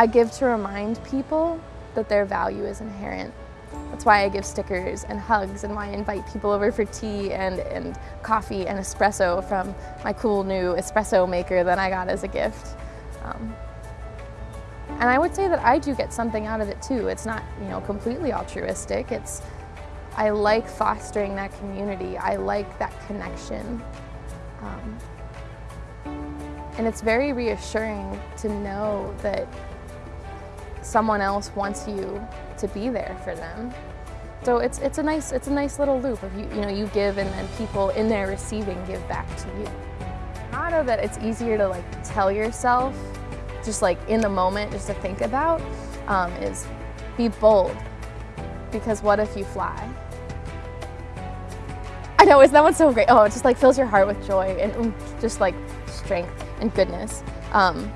I give to remind people that their value is inherent. That's why I give stickers and hugs and why I invite people over for tea and, and coffee and espresso from my cool new espresso maker that I got as a gift. Um, and I would say that I do get something out of it too. It's not, you know, completely altruistic. It's, I like fostering that community. I like that connection. Um, and it's very reassuring to know that someone else wants you to be there for them. So it's, it's, a, nice, it's a nice little loop of you, you know, you give and then people in their receiving give back to you. I know that it's easier to like tell yourself, just like in the moment, just to think about, um, is be bold. Because what if you fly? I know, isn't that one so great? Oh, it just like fills your heart with joy and just like strength and goodness. Um,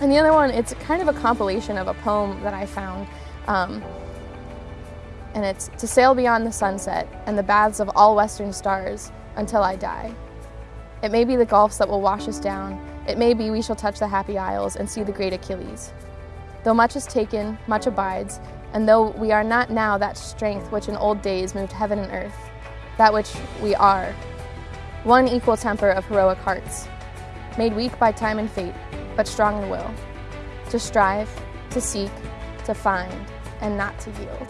and the other one, it's kind of a compilation of a poem that I found. Um, and it's to sail beyond the sunset and the baths of all western stars until I die. It may be the gulfs that will wash us down. It may be we shall touch the happy isles and see the great Achilles. Though much is taken, much abides, and though we are not now that strength which in old days moved heaven and earth, that which we are, one equal temper of heroic hearts, made weak by time and fate, but strong in will, to strive, to seek, to find, and not to yield.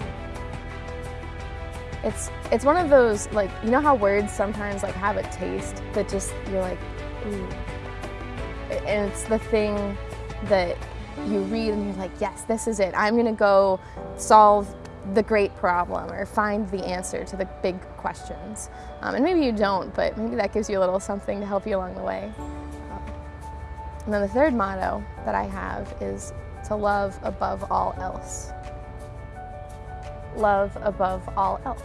It's, it's one of those, like, you know how words sometimes like have a taste that just, you're like, ooh. And it's the thing that you read and you're like, yes, this is it. I'm gonna go solve the great problem or find the answer to the big questions. Um, and maybe you don't, but maybe that gives you a little something to help you along the way. And then the third motto that I have is to love above all else. Love above all else.